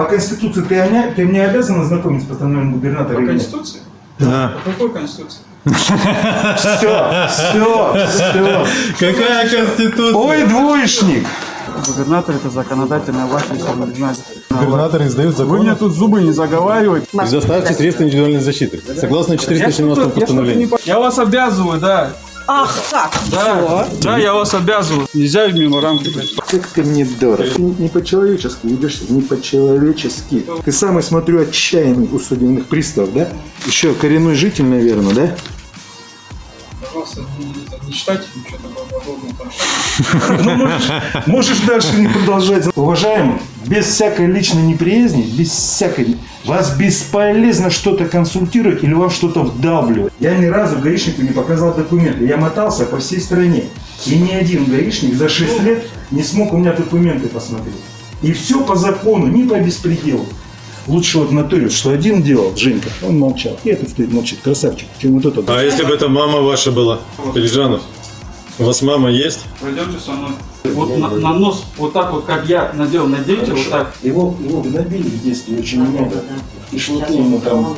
По Конституции ты, ты мне обязан ознакомить с постановлением губернатора? По? Конституции? Да. По какой Конституции? Все, все, все. Какая конституция? Ой, двоечник. Губернатор это законодательная власть, если вы не знаете. Губернатор издает Вы мне тут зубы не заговаривайте. Предоставьте средства индивидуальной защиты. Согласно Я 417 что-то- я что-то не постановлению. по- Я вас обязываю, да. Ах, как? Да, да, я вас обязываю. Нельзя мимо рамки. Как ты мне дорог. Ты не по-человечески ведешься, не по-человечески. Ты самый, смотрю, отчаянный у судебных приставов, да? Еще коренной житель, наверное, да? Пожалуйста, не, не читайте ничего такого подобного. Ну, можешь, дальше не продолжать. Уважаемый, без всякой личной неприязни, без всякой... Вас бесполезно что-то консультировать или вам что-то вдавливать. Я ни разу гаишнику не показал документы. Я мотался по всей стране. И ни один гаишник за 6 лет не смог у меня документы посмотреть. И все по закону, не по беспределу. Лучше вот нотариус, что один делал, Женька, он молчал. И этот стоит молчит, красавчик, чем вот этот. А если бы это мама ваша была, Пележанов? У вас мама есть? Пойдемте со мной. Вот на, на нос, вот так вот, как я надел, наденьте, вот так. Его, его гнобили в детстве очень много. И шелки ему там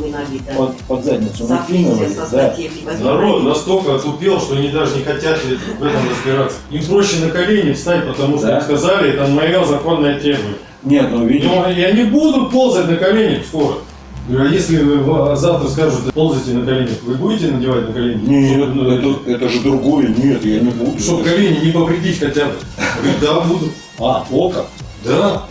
под, под задницу накинули, да. Народ настолько отупел, что они даже не хотят в этом разбираться. Им проще на колени встать, потому что Да. им сказали, это моя законная требование. Нет, ну видишь. Ну, я не буду ползать на коленях скоро. А если вы в- завтра скажут, ползайте на коленях, вы будете надевать на колени? Нет, Чтобы, ну, это, это же другое, нет, я не буду. Чтобы колени не повредить хотя бы. Да, буду. А, око? Да.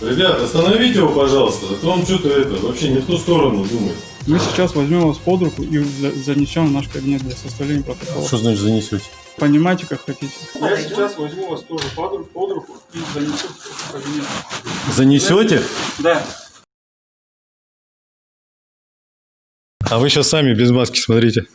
Ребят, остановите его, пожалуйста, а то он что-то это, вообще не в ту сторону думает. Мы сейчас возьмем вас под руку и за- занесем в наш кабинет для составления протокола. значит занесете? Понимаете, как хотите. Я сейчас возьму вас тоже под руку, под руку и занесу в кабинет. Занесете? Да. А вы сейчас сами без маски смотрите.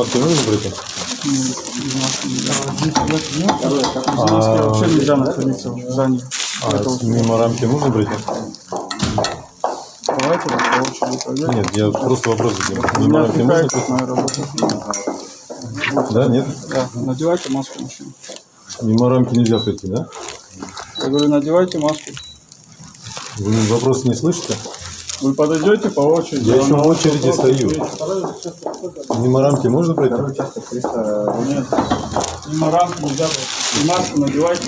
Маски нужно пройти? Маски вообще нельзя находиться в здании. А мимо рамки нужно пройти? Давайте пройдем. Нет, я просто вопрос задаю. Мимо рамки можно работы. Да, нет? Да, надевайте маску мужчина. Мимо рамки нельзя пройти, да? Я говорю, надевайте маску. Вы вопрос не слышите? Вы подойдете по очереди. Я еще в очереди вопрос стою. Мимо рамки можно пройти? Нет. Мимо рамки нельзя пройти. И маску надевайте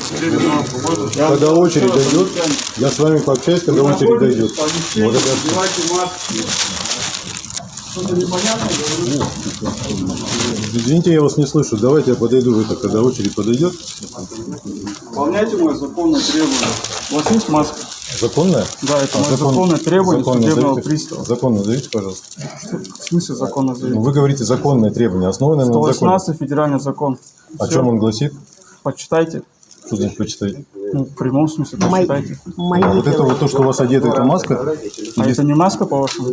маску. Вот, я Когда очередь раз дойдет, я с вами пообщаюсь, когда Вы очередь дойдет. в помещении, Вот это Надевайте. Что-то непонятно говорю. Извините, я вас не слышу. Давайте я подойду в это, когда очередь подойдет. Выполняйте мое законное требование. У вас есть маска? Законная? Да, это А мое закон- законное требование закон судебного назовите? пристава. Закон назовите, пожалуйста. В смысле закона Ну, заявить? вы говорите законное требование, основанное на законе. 118 федеральный закон. О чем он гласит? Почитайте. Что значит почитайте? Ну, в прямом смысле почитайте. мои А вот это вот то, что у вас одето, это маска? А это не маска, по-вашему?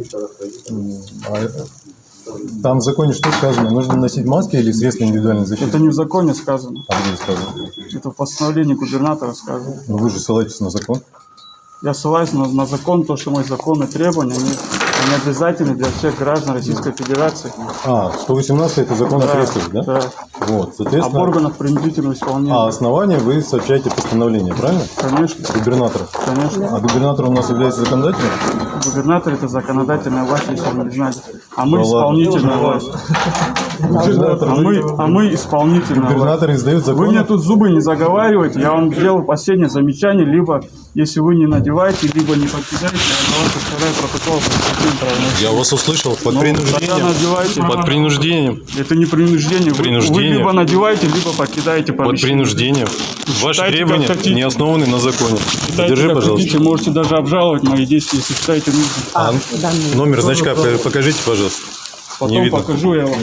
А это- Там в законе что сказано? Нужно носить маски или средства индивидуальной защиты? Это не в законе сказано. А где сказано? Это в постановлении губернатора сказано. Ну вы же ссылаетесь на закон. Я ссылаюсь на, на закон, то, что мои законы требования, они, они обязательны для всех граждан Российской Федерации. А, 118 это закон о Да, крестах, да? да. Вот, Об соответственно. органах принудительного исполнения. А основание вы сообщаете постановление, правильно? Конечно, Губернатора. конечно. А губернатор у нас является законодателем? Губернатор это законодательная власть, если вы не знали. А мы Да ладно. исполнительная власть. Губернатор, А мы, а мы исполнительная власть. губернатор издает Вы мне тут зубы не заговаривайте, я вам сделал последнее замечание, либо если вы не надеваете, либо не покидаете, я вас составляю протокол. Я вас услышал. Под Ну, принуждением. тогда надевайте. Под принуждением. Это не принуждение. Вы- Принуждение. Вы, либо надеваете, либо покидаете Под помещение. принуждением. Ваши требования не основаны на законе. Считайте, Держи, пожалуйста. хотите, можете даже обжаловать мои действия, если считаете нужным. А, да, ну. номер значка покажите, пожалуйста. Не Потом видно. покажу я вам.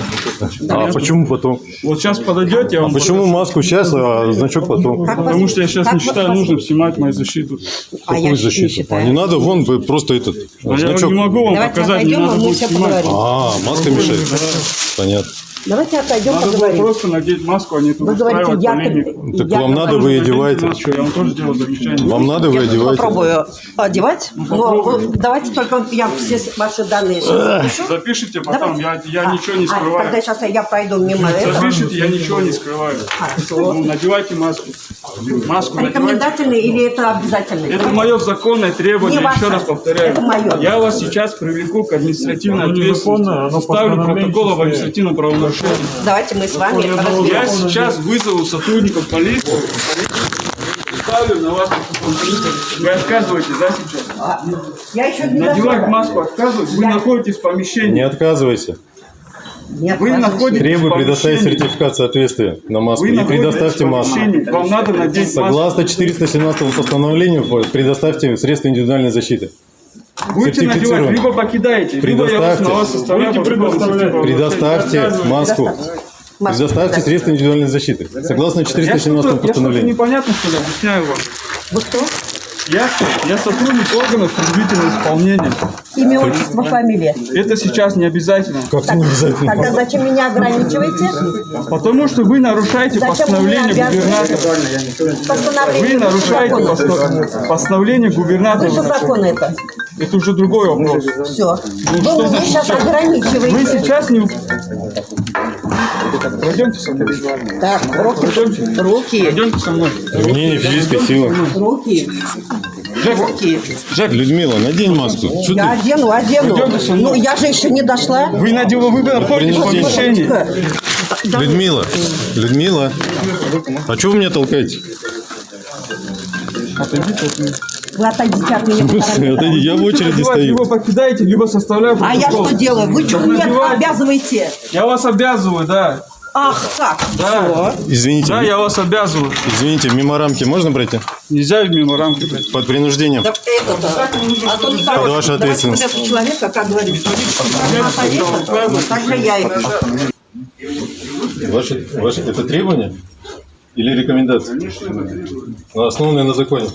А почему потом? Вот сейчас подойдете, я вам Почему маску сейчас, а значок потом? Как Потому вас- что я сейчас как не считаю вас- нужным снимать мою защиту. А я Какую не защиту? считаю. А не надо, вон вы просто этот А я значок. не могу вам Давайте показать, не надо а мы будет снимать. А, маска мешает. Понятно. Давайте отойдем, Надо было поговорим. просто надеть маску, а не тут Вы говорите, я... полемику. Так я вам надо, вы одеваете. маску, Я вам тоже делаю замечание. Вам надо, вы Я одеваете. попробую одевать, но вы- давайте только я все ваши данные сейчас запишу. Запишите потом, я, Давайте. я А, ничего не а, скрываю. Тогда сейчас я пройду мимо этого. Запишите, я ничего не скрываю. Хорошо. Ну, надевайте маску. Маску. Рекомендательный или это обязательный? Это мое законное требование, Не еще раз повторяю. Это мое. Я вас сейчас привлеку к административной ответственности. Составлю протокол об административном правонарушении. Давайте мы с вами Я сейчас вызову сотрудников полиции. Ставлю на вас протокол. Вы отказываетесь, да, сейчас? А, Я еще не Надевать маску отказываетесь, вы Я- находитесь в помещении. Не отказывайся. Нет, Вы находитесь Требую предоставить сертификат соответствия на маску Вы и предоставьте маску. Вам надо надеть. Согласно 417 постановлению, предоставьте средства индивидуальной защиты. Будете надевать, либо покидаете, либо я вас Предоставьте. на вас административного Предоставьте маску. Маску Предоставьте средства индивидуальной защиты. Согласно Я 417 что-то, я что-то постановлению. непонятно, что ли, объясняю вам. Вы кто? Я, я сотрудник органов принудительного исполнения. Имя, отчество, фамилия. Это сейчас не обязательно. Как не обязательно. Тогда зачем меня ограничиваете? Потому что вы нарушаете Зачем постановление вы губернатора. Вы Постановление нарушаете закона. постанов- постановление Выше губернатора. закона это. Это уже другой вопрос. Все. что Вы меня сейчас Вы ограничиваете. сейчас не... Пройдемте со мной. Так, руки. Руки. Пройдемте со мной. Применение физической силы. Руки. Жек, Руки. Жек, Людмила, надень маску. Что Я ты? одену, одену. Ну, я же еще не дошла. вы надела, вы находитесь в помещении. Людмила, Людмила, а что вы меня толкаете? Отойдите от меня. Вы отойдите от меня. Смысле? Отойди, я в очереди стою. Либо покидаете, либо составляю А я что делаю? Вы что меня обязываете? Я вас обязываю, да. Ах, как? Да. Извините, Да, я вас обязываю. извините, мимо рамки можно пройти? Нельзя мимо рамки блядь. Под принуждением. Так это-то. А то не Под вашу Давайте ответственность. вот этого человека, как говорится. Повесит, так же я и... Ваше, ваше, это требование или рекомендация? Ну, Основанное на законе.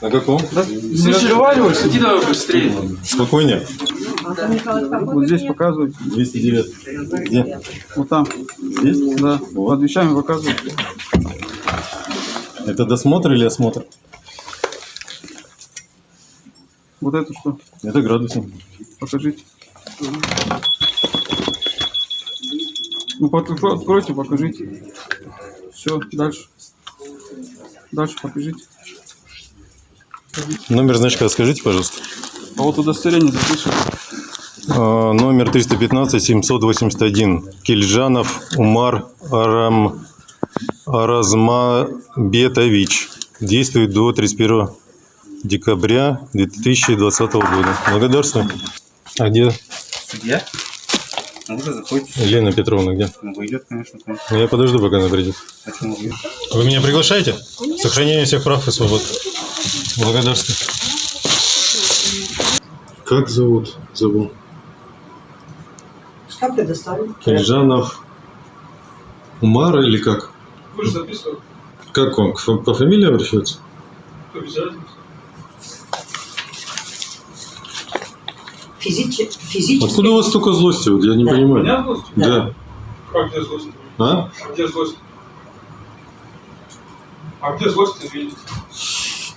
На каком? Не разговаривайся. Иди давай быстрее. Спокойнее. Вот здесь показывай. 209. Где? Вот там. Здесь? Да. Под вещами показывай. Это досмотр или осмотр? Вот это что? Это градусник. Покажите. Ну, под- откройте, покажите. Все, дальше. Дальше покажите. Номер значка скажите, пожалуйста. А вот удостоверение записываю. А, Номер 315-781. Кильжанов Умар Арам... Аразмабетович. Действует до 31 декабря 2020 года. Благодарствую. А где Судья? Ну, вы заходите. Елена Петровна? Где? Ну, выйдет, конечно. Ну, я подожду, пока она придет. Почему? Вы меня приглашаете? Сохранение всех прав и свобод. Благодарствую. Как зовут? Забыл. Что предоставлю? Киржанов Умар или как? Вы же записывали. Как он? По фамилии обращается? Обязательно. Физически. Откуда у вас столько злости? Вот я не Да. понимаю. Меня злость? Да. Как где злость? А? А где злость? А где злость ты видите?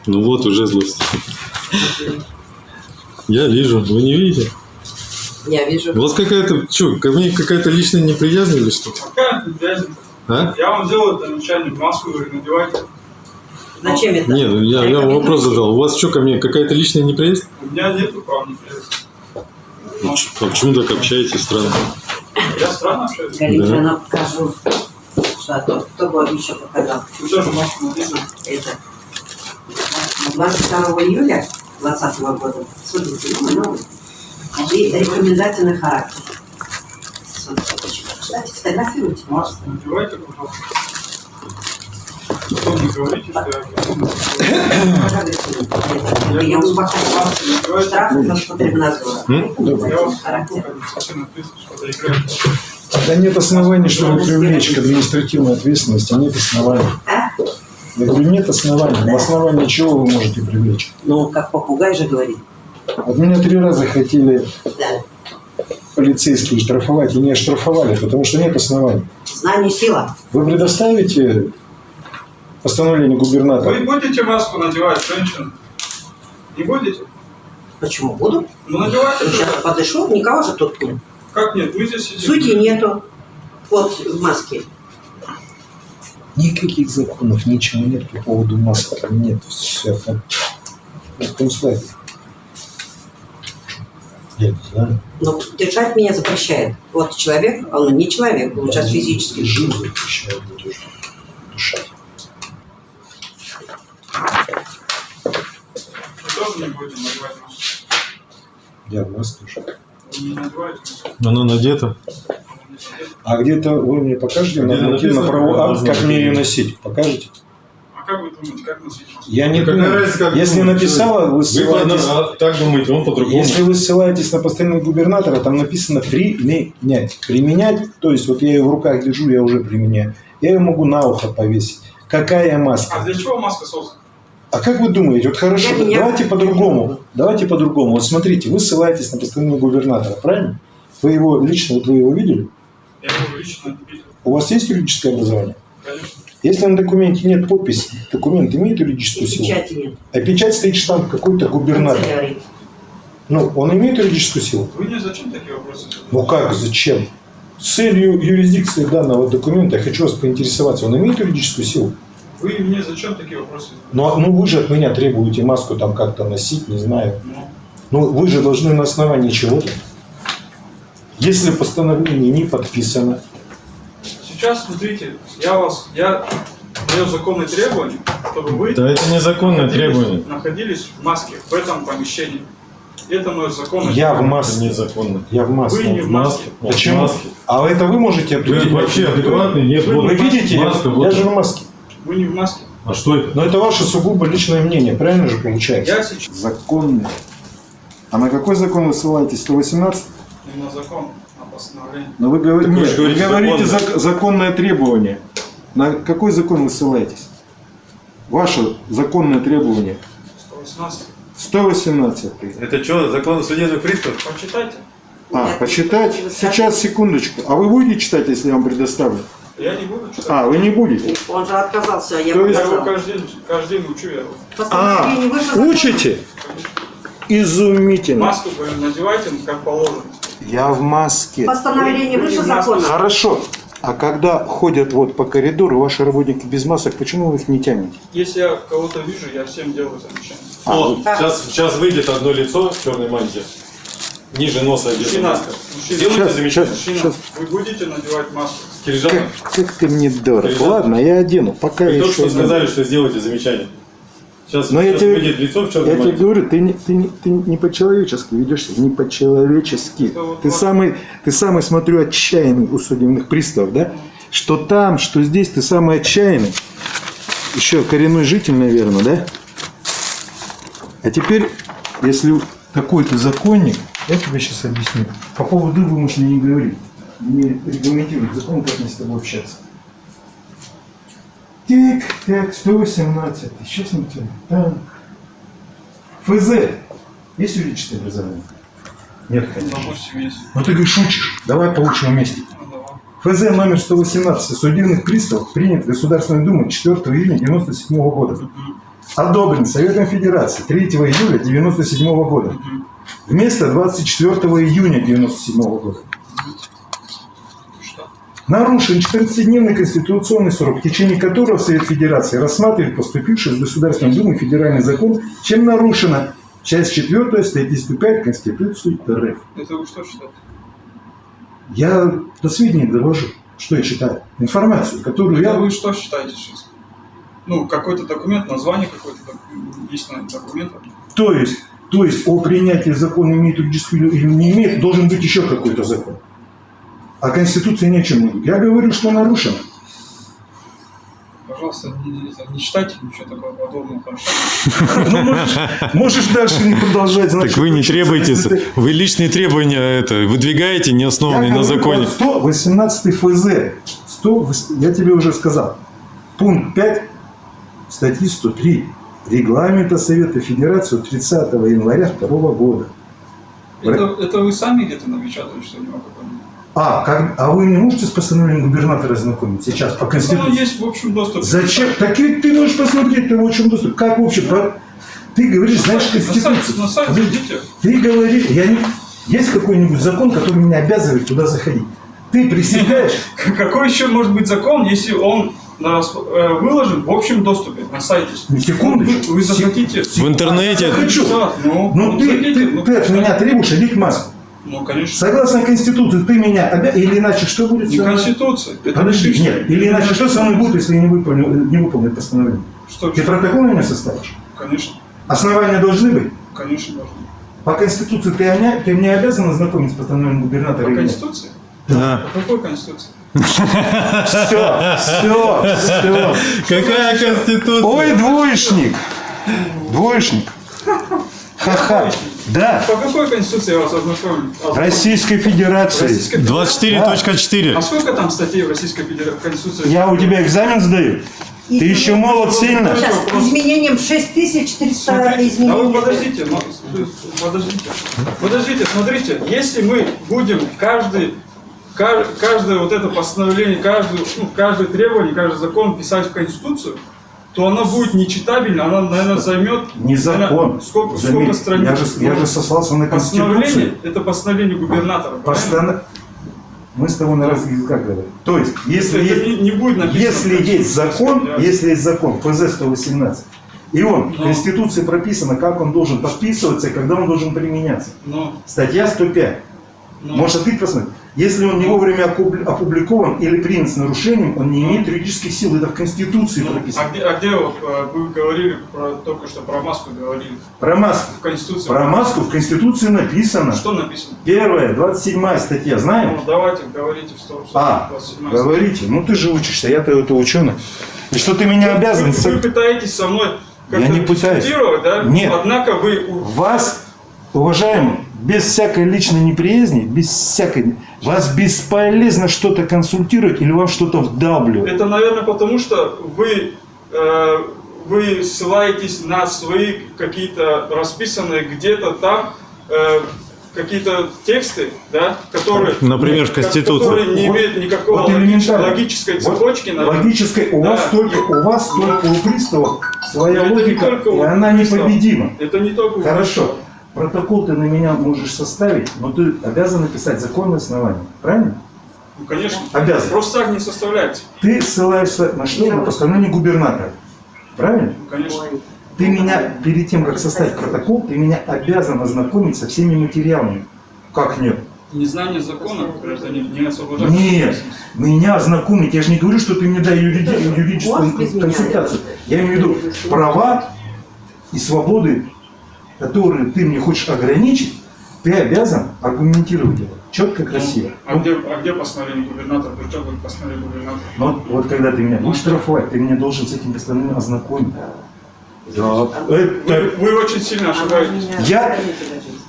Ну вот уже злость. Я вижу. Вы не видите? Я вижу. У вас какая-то, что, ко мне какая-то личная неприязнь или что? Какая ты грязь? А? Я вам делаю замечание, маску говорю, надевайте. Зачем это? Нет, ну я, я вам вопрос задал. У вас что, ко мне какая-то личная неприязнь? У меня нету прав неприязни. Ну, А почему так общаетесь странно? я странно общаюсь. Галите, Да. покажу. Что, кто, кто бы еще показал? Вы тоже маску надели. Это 22 июля 2020 года. Смотрите, ну, новый. И рекомендательный характер. Читайте, сфотографируйте. Маску надевайте, пожалуйста. Потом не говорите, что я... Я надевайте. Штраф Роспотребнадзора. Да нет оснований, чтобы привлечь к административной ответственности, нет оснований. А? Я говорю, нет оснований. На основании чего вы можете привлечь? Ну, как попугай же говорит. Вот меня три раза хотели Да. полицейские штрафовать и не оштрафовали, потому что нет оснований. Знание сила. Вы предоставите постановление губернатора? Вы будете маску надевать, женщина? Не будете? Почему буду? Ну надевайте. Сейчас подышу, никого же тут нет. Как нет? Мы здесь сидим. Судьи нету. Вот в маске. Никаких законов, ничего нет по поводу масок. Нет, все это. На каком слайде? Я не знаю. Но держать меня запрещает. Вот человек, а он не человек, он сейчас физически. Жизнь запрещает дышать. Вы тоже не будете надевать маску. Я в маске уже. Не маску. Она надета. А где-то вы мне покажете Где нормативно правовой акт, как мне ее носить? Покажете? А как вы думаете, как носить? Я не какая думаю. разница, как Если думает написала, вы Вы ссылаетесь... а, так думаете, он по-другому. Если вы ссылаетесь на постоянного губернатора, там написано применять. Применять, то есть вот я ее в руках держу, я уже применяю. Я ее могу на ухо повесить. Какая маска? А для чего маска создана? А как вы думаете, вот хорошо, Я давайте по-другому. Давайте по-другому. Вот смотрите, вы ссылаетесь на постоянного губернатора, правильно? Вы его лично, вот вы его видели? Не. У вас есть юридическое образование? Конечно. Если на документе нет подписи, документ имеет юридическую силу? Печати нет. А печать стоит штамп какой-то губернатор. Ну, он имеет юридическую силу? Вы мне зачем такие вопросы задаете? Ну как, зачем? С целью юрисдикции данного документа я хочу вас поинтересоваться, он имеет юридическую силу? Вы мне зачем такие вопросы задаете? Ну, а- ну вы же от меня требуете маску там как-то носить, не знаю. Ну, Ну вы же должны на основании чего-то. Если постановление не подписано, сейчас, смотрите, я вас, я даю законные требования, чтобы вы Да это незаконное находились- требование. находились в маске в этом помещении. Это мое законное я в маске. незаконно. Я в маске. Вы не в маске. Он в Почему? маске. А это вы можете Вы определить? вообще адекватный? Нет, Вы- вот Вы видите, я- маска, я, вот. же в маске. Вы не в маске. А что это? Но это ваше сугубо личное мнение, правильно же получается? Я сейчас Законный. А на какой закон вы ссылаетесь? 118? Не на закон, а постановление. Но вы, же нет, вы говорите говорите законно. зак- законное требование. На какой закон вы ссылаетесь? Ваше законное требование. 118. 118. Это что, закон судебных приставов? Почитайте. А, Нет, почитать? Сейчас, секундочку. А вы будете читать, если я вам предоставлю? Я не буду читать. А, вы не будете? Он же отказался, я То есть- Я его каждый день, каждый день учу я его. А, учите? Изумительно. Маску надевайте, как положено. Я в маске. Постановление выше закона. Хорошо. А когда ходят вот по коридору ваши работники без масок, почему вы их не тянете? Если я кого-то вижу, я всем делаю замечание. О, сейчас, сейчас выйдет одно лицо в черной мантии. Ниже носа Мужчина, маска. мужчина, Сделайте Сейчас, замечание. сейчас. мужчина, вы будете надевать маску? Кирижанов, Как, как ты мне дорог. Ладно, я одену. Пока вы я только еще что сказали, что сделайте замечание. Сейчас, Но я тебе- выйдет лицо в Я тебе говорю, ты не, ты не, ты не по-человечески ведешься, не по-человечески. Ты самый, ты самый, смотрю, отчаянный у судебных приставов, да? Что там, что здесь, ты самый отчаянный. Еще коренной житель, наверное, да? А теперь, если такой-то законник, я тебе сейчас объясню. По поводу вы можешь мне не говорить. Не регламентирует закон, как мне с тобой общаться. Тик, так, 118. Сейчас мы тебя. Так. ФЗ. Есть юридическое образование? Нет, конечно. Допустим, есть. Ну ты говоришь, шутишь. Давай получим вместе. Ну. ФЗ номер 118 о судебных приставов принят Государственной Думой 4 июня 1997 года. Одобрен Советом Федерации 3 июля 1997 года. Вместо 24 июня 1997 года. Нарушен 14-дневный конституционный срок, в течение которого Совет Федерации рассматривает поступивший из Государственной Думы федеральный закон, чем нарушена часть 4 статьи 105 Конституции РФ. Это вы что считаете? Я до сведения довожу, что я считаю. Информацию, которую Это я... вы что считаете сейчас? Ну, какой-то документ, название какой-то есть на документах. То есть, то есть о принятии закона имеет юридическую или не имеет, должен быть еще какой-то закон. А Конституция ни о чем не говорит. Я говорю, что нарушено. Пожалуйста, не, не читайте ничего такого подобного, хорошо? Ну, можешь, можешь дальше не продолжать. Так значит, вы не требуете, вы личные требования это выдвигаете, не Я основанные на законе. вот 118 ФЗ. 100, я тебе уже сказал. Пункт 5 статьи 103 Регламента Совета Федерации от 30 января 2 года. Это, это вы сами где-то напечатали, что не могу понять? А, как, а вы не можете с постановлением губернатора знакомить сейчас по Оно Конституции? есть в общем доступе. Зачем? Так и ты можешь посмотреть, ты в общем доступ. Как в общем? Ты говоришь, знаешь На сайте, Конституцию. на сайте Подожди. идите. Ты говоришь, я не... Есть какой-нибудь закон, который меня обязывает туда заходить? Ты присягаешь, Какой еще может быть закон, если он на рас- э, выложен в общем доступе на сайте? Ну, секундочку. Вы, вы захотите? В интернете Хочу. Да, ну, ну ты, захотите, ты, ну, ты от меня требуешь одеть маску. Ну, конечно. Согласно Конституции, ты меня обязан... Или иначе что будет? Не со мной? Конституция. Это Подожди, лишь- нет. Или иначе что со мной будет, если я не выполню, не выполню постановление? Что, Ты что? протокол на меня составишь? Конечно. Основания должны быть? Конечно, должны. По Конституции ты, меня- ты мне обязан ознакомить с постановлением губернатора? По? Конституции? Да. По какой Конституции? Все, все, все. Какая конституция? Ой, двоечник. Двоечник. Ха-ха. Да. По какой Конституции я вас ознакомлю? Российской Федерации. Российской- 24.4. А сколько там статей в Российской Федерации Конституции? Я у тебя экзамен сдаю. Ты еще молод сильно. Сейчас, изменением 6400 А вы изменений. подождите, подождите. Подождите, смотрите, если мы будем каждый, ка- каждое вот это постановление, каждый, ну, каждое требование, каждый закон писать в Конституцию, то оно будет нечитабельно, оно, наверное, займет... Не закон. наверное, сколько, Заметь, сколько страниц? Я же, я же сослался на Постановление, Конституцию. это постановление губернатора? Постана- Мы с тобой на разных языках говорим. То есть, если Это есть, не, не будет написано. если в есть закон, если есть закон, ФЗ 118, и он в Ну. Конституции прописано, как он должен подписываться и когда он должен применяться. Ну, Статья 105. ну, Может, ты посмотри. Если он не вовремя опубли- опубликован или принят с нарушением, он не имеет юридических сил. Это в Конституции ну, прописано. а, где, а где вот, э, вы говорили, про, только что про маску говорили? Про маску. В Конституции. Про маску в Конституции написано. Что написано? Первая, 27 статья, знаем? Ну, давайте, говорите, что, что А, 27 говорите. Ну ты же учишься, я-то это ученый. И что ты меня обязан... Вы, вы пытаетесь со мной Я как-то не пытаюсь. дискутировать, да? Нет. Однако вы... Вас, уважаемый, без всякой личной неприязни, без всякой... Вас бесполезно что-то консультировать или вам что-то вдалбливать. Это, наверное, потому что вы, э, вы ссылаетесь на свои какие-то расписанные где-то там э, какие-то тексты, да, которые... Например, в ко- Конституции. Которые не Вот- имеют никакого вот логич- элементарно. логической Вот цепочки. наверное. Логической, у Да. вас только, у вас только у приставов своя логика, и у она приставов. непобедима. Это не только... у Хорошо. Протокол ты на меня можешь составить, но ты обязан написать законное основание. Правильно? Ну, конечно. Обязан. Просто так не составляется. Ты ссылаешься на что? На постановление губернатора. Правильно? Ну, конечно. Ты меня, перед тем, как составить протокол, ты меня обязан ознакомить со всеми материалами. Как нет? Незнание закона гражданин не освобождает. Нет, меня ознакомить. Я же не говорю, что ты мне дай юриди- юридическую консультацию. Я имею в виду права и свободы, которые ты мне хочешь ограничить, ты обязан аргументировать это. Четко, красиво. А где, а где постановление губернатора? При чем будет постановление губернатора? Но вот когда ты меня будешь штрафовать, ты меня должен с этим постановлением ознакомить. Да. Вы, Это... вы очень сильно ошибаетесь. Я-.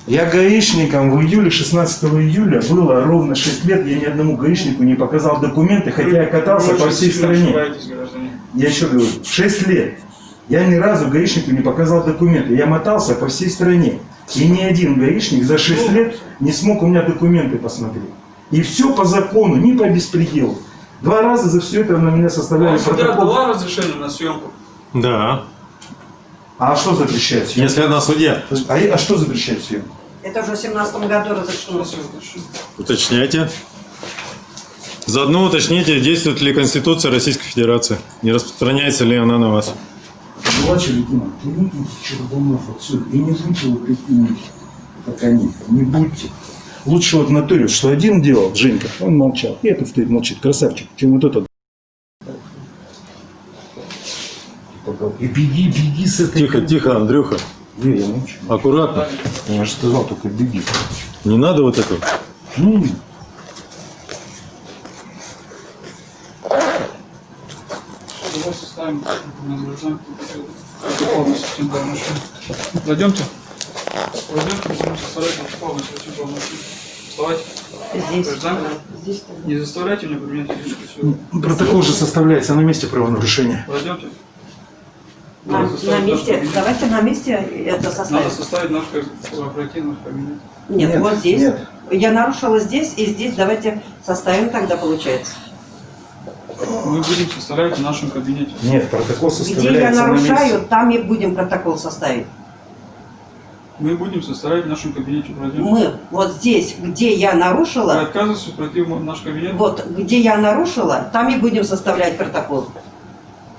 Я гаишником в июле, 16 июля, было ровно 6 лет, я ни одному гаишнику не показал документы, хотя я катался Вы по всей стране. Я еще говорю, 6 лет. Я ни разу гаишнику не показал документы. Я мотался по всей стране. И ни один гаишник за 6 лет не смог у меня документы посмотреть. И все по закону, не по беспределу. Два раза за все это на меня составляли судья протокол. дала разрешение на съемку? Да. А что запрещает съемку? Если она судья, А, а что запрещает съемку? Это уже в семнадцатом году разрешено. уточняйте. Заодно уточните, действует ли Конституция Российской Федерации. Не распространяется ли она на вас. Младший лейтенант, не будьте Чербунов отсюда и не будьте вот такими, как они, не будьте. Лучше вот нотариус, что один делал, Женька, он молчал, и этот стоит молчит, красавчик, чем вот этот. И беги, беги с этой... Тихо, тихо, Андрюха. Не, я молчу. Аккуратно. Я же сказал, только беги. Не надо вот этого. Ну, Машину. Зайдемте. Пойдемте, будем составлять полностью типа машину. Вставайте. Здесь. Здесь. Не заставляйте меня применять физическую силу. протокол же составляется на месте правонарушения. Пройдемте. На, на месте, давайте на месте это Надо составим. составить наш наш кабинет. Нет, Нет, вот здесь. нет. Я нарушила здесь и здесь. Давайте составим тогда получается. Мы будем составлять в нашем кабинете. Нет, протокол Где я составляется на месте. нарушаю, там и будем протокол составить. Мы будем составлять в нашем кабинете. Пройдемте. Мы вот здесь, где я Вы нарушила, отказываетесь пройти в наш кабинет? вот где я нарушила, там и будем составлять протокол.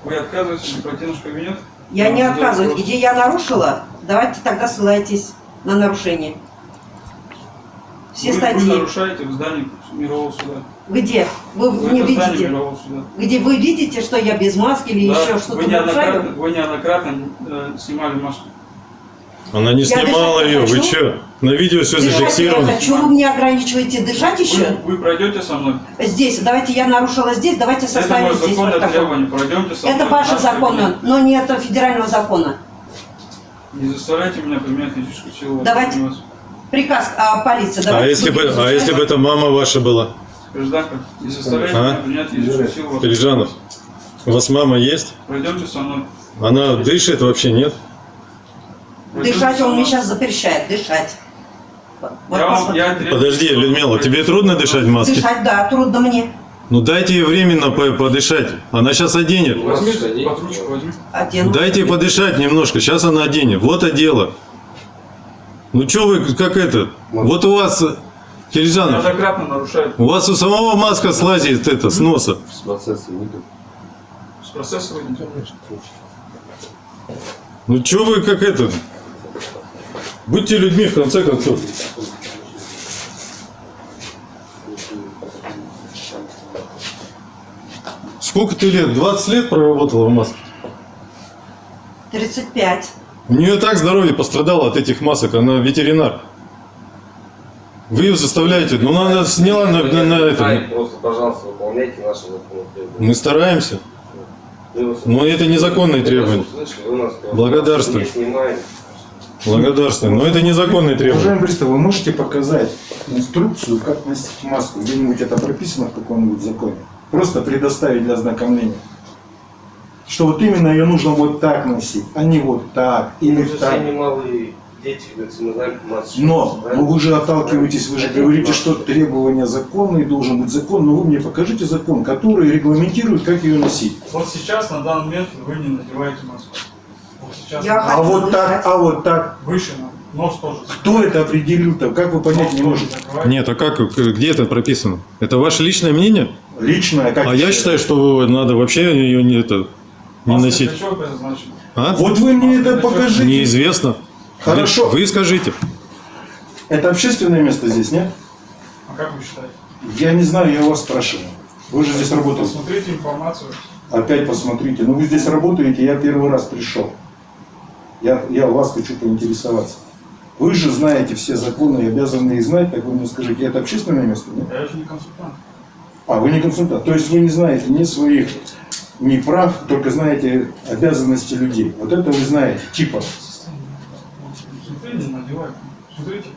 Вы отказываетесь пройти в наш кабинет? Я вам не отказываюсь. вопрос. Где я нарушила, давайте тогда ссылайтесь на нарушение. Все вы, статьи. Вы нарушаете в здании мирового суда. Где? Вы Вы не это видите? Где вы видите, что я без маски или Да, еще вы что-то неоднократно, нарушаю? вы неоднократно э, снимали маску. Она не Я снимала ее. Вы хочу. что? На видео все Дышать я зафиксировано. хочу, вы мне ограничиваете дышать еще? Вы, вы пройдете со мной. Здесь, давайте я нарушила здесь, давайте Это составим здесь законное протокол. требование. Пройдемте со мной. Это в ваше наш законно, кабинет. но не это федерального закона. Не заставляйте меня применять физическую силу. Давайте. Приказ а, полиции. А давайте если, бы, а если бы это мама ваша была? Гражданка, не заставляйте А? меня применять физическую силу. Калижанов, у вас мама есть? Пройдемте со мной. Она дышит вообще, нет? Пройдемте Дышать он мне сейчас запрещает, дышать. Вот Я вам, я Подожди, Людмила, тебе трудно дышать в маске? Дышать, да, трудно мне. Ну дайте ей временно по- подышать. Она сейчас оденет. Возьми. Одену. Дайте ей подышать немножко. Сейчас она оденет. Вот одела. Ну что вы, как это? Вот у вас, Неоднократно нарушает. у вас у самого маска слазит это, с носа. С процесса выйдете. Ну что вы, как это? Будьте людьми, в конце концов. Сколько ты лет? 20 лет проработала в маске? 35. У нее так здоровье пострадало от этих масок, она ветеринар. Вы ее заставляете, ну она сняла на, на- на это. Просто, пожалуйста, выполняйте наши законные требования. Мы стараемся. Но это незаконные требования. Благодарствую. не. Благодарствую. Но это незаконные требования. Уважаемый пристав, вы можете показать инструкцию, как носить маску? Где-нибудь это прописано в каком-нибудь законе? Просто предоставить для ознакомления. Что вот именно ее нужно вот так носить, а не вот так или же все так. немалые дети, говорится, мы знаем, как нас Но, да? но вы же отталкиваетесь, вы же говорите, что требования законные, должен быть закон, но вы мне покажите закон, который регламентирует, как ее носить. Вот сейчас, на данный момент, вы не надеваете маску. Вот сейчас. Я А вот так, дышать. а вот так. Выше нам. Нос тоже. Кто это определил-то? Как вы понять Нос не можете? Нет, а как, где это прописано? Это ваше личное мнение? Личное, как А я считаю, что надо вообще ее не, это, не носить. предназначена? А? Вот вы мне это покажите. Неизвестно. Хорошо. Вы, вы скажите. Это общественное место здесь, нет? А как вы считаете? Я не знаю, я у вас спрашиваю. Вы же здесь работаете. Посмотрите информацию. Опять посмотрите. Ну вы здесь работаете, я первый раз пришел. Я, я у вас хочу поинтересоваться. Вы же знаете все законы и обязаны их знать, так вы мне скажите, это общественное место, нет? Я же не консультант. А, вы не консультант. То есть вы не знаете ни своих не прав, только знаете обязанности людей. Вот это вы знаете, типа. Надевайте. Смотрите,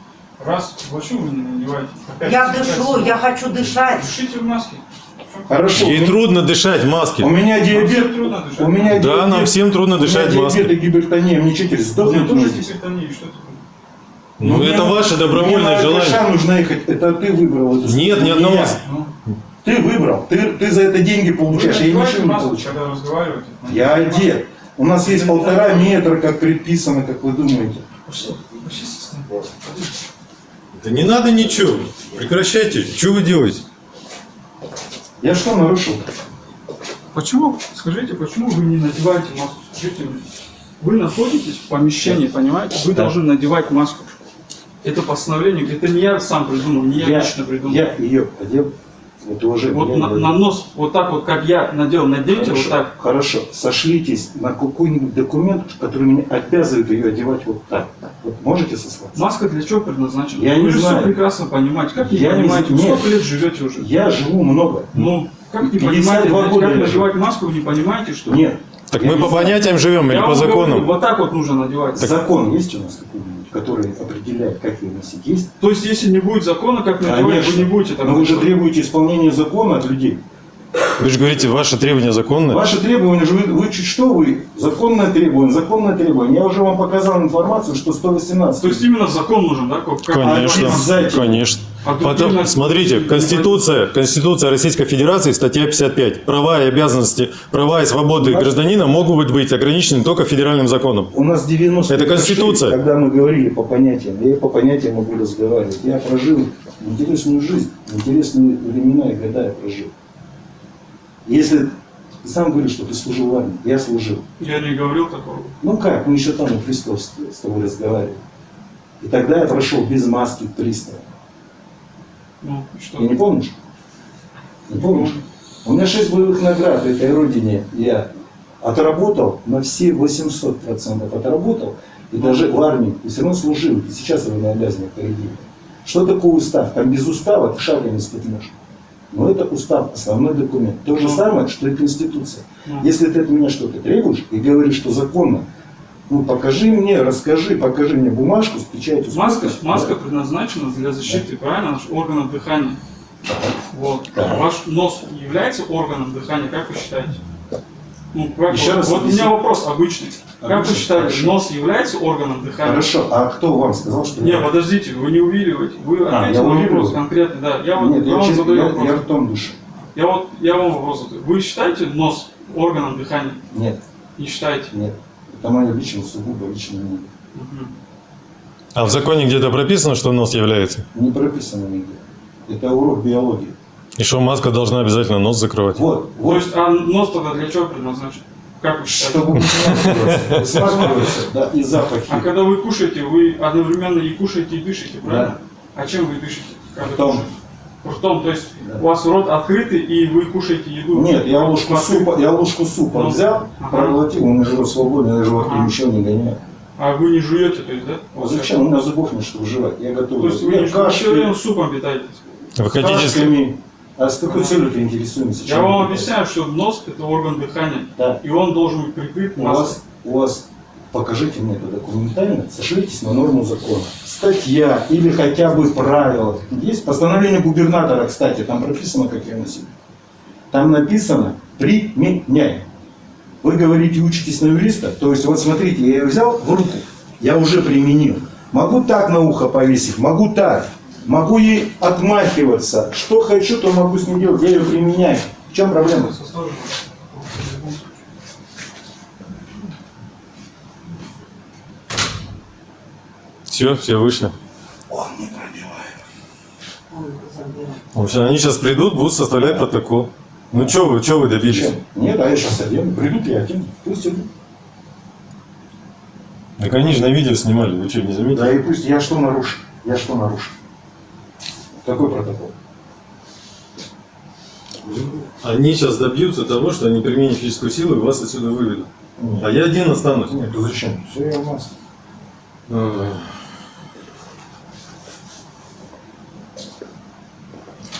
раз, почему вы не надеваете? Опять Я дышу, я хочу дышать. Дышите в маске. Хорошо. Ей трудно дышать в маске. У меня диабет. трудно дышать. У меня Да, диабет. нам всем трудно у меня дышать в диабет и гипертония. Мне что У меня сдохнуть тоже гипертония, что это? Ну, мне это ваше мне добровольное на желание. Алкаша нужно ехать. Это ты выбрал эту Нет, ни не одного. я. Ну, Ты выбрал. Ты, ты за это деньги вы получаешь. Я надеваете ничего не получаю. когда разговариваете. Я одет. У нас есть полтора метра, как предписано, как вы думаете. Да не надо ничего. Прекращайте. Что вы делаете? Я что нарушил? Почему, скажите, почему вы не надеваете маску? Скажите мне. Вы находитесь в помещении, понимаете? Вы Да. должны надевать маску. Это постановление, это не я сам придумал, не я, лично придумал. я ее одел. Вот уже. Вот на, на нос, вот так вот, как я надел, наденьте Хорошо, вот так. хорошо. Сошлитесь на какой-нибудь документ, который меня обязывает ее одевать вот так. Вот можете сослаться? Маска для чего предназначена? Я вы не же знаю. все прекрасно понимаете. Как не Я не понимаете? Вы знаю. сколько лет живете уже? Я живу много. Ну, как не 52 понимаете, блядь, года как надевать маску, вы не понимаете, что? Нет. Так Я мы по знаю. понятиям живем или Я по вам говорю, законам? вот так вот нужно надевать. Закон есть у нас какой-нибудь, который определяет, как ее носить? Есть? То есть, если не будет закона, как надевать, Конечно. вы не будете так Но вы же требуете исполнения закона от людей. Вы же говорите, ваши требования законные. Ваши требования же, вы, вы чуть что вы? Законное требование, законное требование. Я уже вам показал информацию, что 118. То есть именно закон нужен, да? Как, как- Конечно, обязательно. конечно. А Потом, нас- смотрите, Конституция, Конституция Российской Федерации, статья 55. Права и обязанности, права и свободы гражданина могут быть ограничены только федеральным законом. У нас 90 Это Конституция. когда мы говорили по понятиям. Я и по понятиям могу разговаривать. Я прожил интересную жизнь, интересные времена и года я прожил. Если ты сам говоришь, что ты служил в армии, я служил. Я не говорил такого. Ну как, мы еще там у пристава с, тобой разговаривали. И тогда я прошел без маски к приставу. Ну, что? Ты не помнишь? Не помнишь? У меня шесть боевых наград этой родине. Я отработал на все 800% отработал. И даже в армии. И все равно служил. И сейчас военнообязанный впереди. Что такое устав? Там без устава ты шага не ступнешь. Но это устав, основной документ. То же Ну. самое, что и Конституция. Ну. Если ты от меня что-то требуешь и говоришь, что законно, ну покажи мне, расскажи, покажи мне бумажку с печатью. Маска, маска предназначена для защиты, правильно, наших органов дыхания. Вот. Да. Ваш нос является органом дыхания, как вы считаете? Ну, как Еще вот, раз вот у меня вопрос обычный. Как вы Обычный, считаете, хорошо. нос является органом дыхания? Хорошо, а кто вам сказал, что Не, подождите, вы не увиливаете. Вы А, ответили я на вопрос конкретно, да. Я, вот, Нет, я я, вам задаю я- вопрос. я ртом дышу. Я вот я вам вопрос задаю. Вы считаете нос органом дыхания? Нет, Не считаете? нет. Это мое личное, сугубо личное мнение. А в законе где-то прописано, что нос является? Не прописано нигде. Это урок биологии. И что маска должна обязательно нос закрывать? Вот, То вот, есть, а нос тогда для чего предназначен? Как вы считаете? чтобы да, и запахи. А когда вы кушаете, вы одновременно и кушаете, и дышите, правильно? А чем вы дышите? когда Ртом. кушаете? Ртом, то есть Да. у вас рот открытый, и вы кушаете еду? Нет, я ложку супа, я ложку супа Ну, взял, ага. проглотил, у меня живот свободный, я живот Ага. ничего не гоняю. А вы не жуете, то есть, да? А зачем? У меня зубов нет, чтобы жевать. Я готов. То есть вы не жуете, все время кашками, супом питаетесь? Вы хотите... кашками. А с какой целью ты интересуемся? Я вам объясняю, что нос это орган дыхания, Да. и он должен быть прикрыт У вас, у вас, покажите мне это документально, сошлитесь на норму закона. Статья или хотя бы правила. Есть постановление губернатора, кстати, там прописано, как я носил. Там написано «применяй». Вы говорите, учитесь на юриста, то есть вот смотрите, я ее взял в руку, я уже применил. Могу так на ухо повесить, могу так. Могу ей отмахиваться. Что хочу, то могу с ней делать. Я ее применяю. В чем проблема? Все, все вышли. Он не пробивает. Они сейчас придут, будут составлять протокол. Ну что вы, что вы добились? Чем? Нет, а я сейчас одену. Придут и одену. Пусть идут. Так они же на видео снимали, вы что, не заметили? Да и пусть. Я что нарушил? Я что нарушил? Какой протокол? Они сейчас добьются того, что они применят физическую силу и вас отсюда выведут. Нет. А я один останусь. Нет, ну зачем? Все, я в маске. Ой.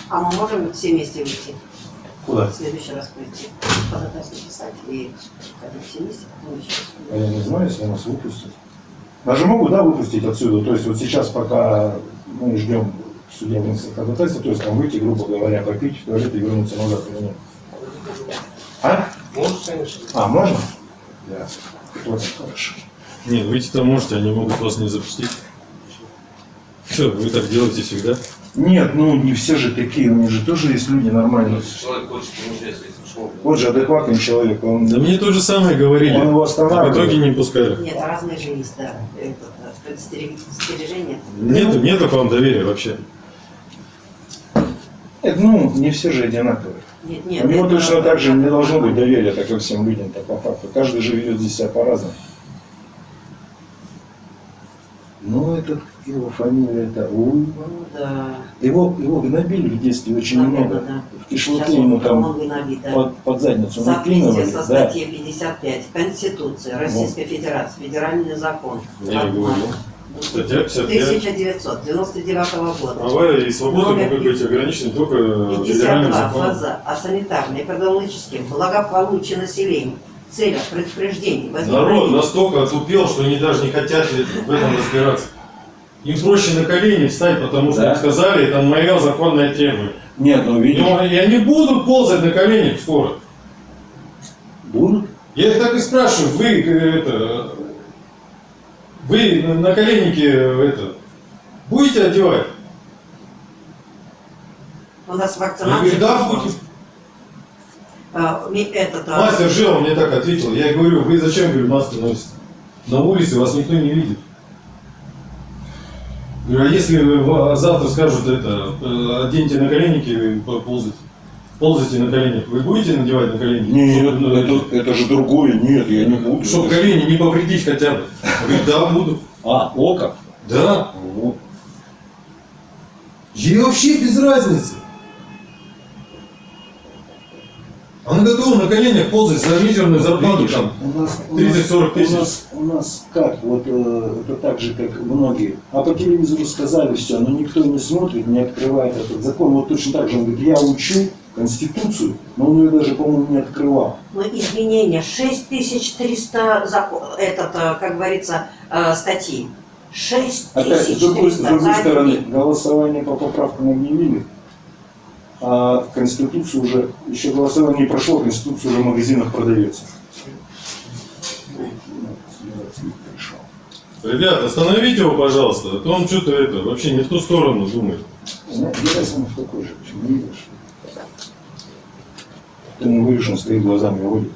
А мы можем все вместе выйти? Куда? В следующий раз прийти, ходатайство писать и ходить все вместе, потом еще раз. А я не знаю, если нас выпустят. Даже могут, да, выпустить отсюда. То есть вот сейчас, пока мы ждем судебного ходатайства, то есть там выйти, грубо говоря, попить в туалет и вернуться назад или нет. А? Может, конечно. А, можно? Да. Вот, хорошо. Нет, выйти-то можете, они могут вас не запустить. Что, вы так делаете всегда? Нет, ну не все же такие, у них же тоже есть люди нормальные. Если человек хочет если. Вот же адекватный человек, он... Да мне то же самое говорили. Он его А в останавливает. итоге не пускали. Нет, разные же есть, да, это, предостерег- предостережение. Нету, нету к вам доверия вообще. Нет, ну, не все же одинаковые. Нет, нет. У него точно так же не должно быть доверия, так ко всем людям, так по факту. Каждый же ведет здесь себя по-разному. Ну, это его фамилия, это Уй. Ну, да. Его, его гнобили в детстве очень Да, много. да, да. В ему там виноват, да. под, под задницу накинули. со Да. статьей 55 Конституции Российской Федерации, федеральный закон. Я не говорю. Статья 55. 1999 года. Права и свободы могут быть ограничены только федеральным 52 законом. ФЗ о продовольческом благополучии населения целях предупреждения Народ настолько отупел, что они даже не хотят в этом разбираться. Им проще на колени встать, потому что Да. им сказали, это моя законная требование. Нет, ну видишь, он- И они будут ползать на коленях скоро. будут. Я их так и спрашиваю, вы э, это, вы на- на коленнике э, это, будете одевать? у нас Я вакцинация. говорю, да, будем. А, ми- этот, а, Мастер Жила мне так ответил. Я говорю, вы зачем, говорю, маски носите? На улице вас никто не видит. Говорю, а если завтра скажут это, э, оденьте на коленники и по- ползайте, ползайте на коленях, вы будете надевать на коленники? Нет, ну, это, это же другое. Нет, я не буду. Чтоб колени не повредить хотя бы. Я говорю, да, буду. А, око? Да. Вот. Ей вообще без разницы. Она готова на коленях ползать за мизерную зарплату там. у нас, у 30-40 нас- тысяч. У нас, у нас как, вот э, это так же, как многие. А по телевизору сказали все, но никто не смотрит, не открывает этот закон. Вот точно так же он говорит, я учу Конституцию, но он ее даже, по-моему, не открывал. Ну, изменения 6300 закон, этот, а, как говорится, а, статьи. Опять, с другой, с 6300 другой стороны, голосование по поправкам объявили, а Конституцию уже, еще голосование не прошло, Конституция уже в магазинах продается. Ребят, остановите его, пожалуйста, а то он что-то это, вообще не в ту сторону думает. Знаете, Герасимов такой же, почему не видишь? Ты не видишь, он стоит глазами водит.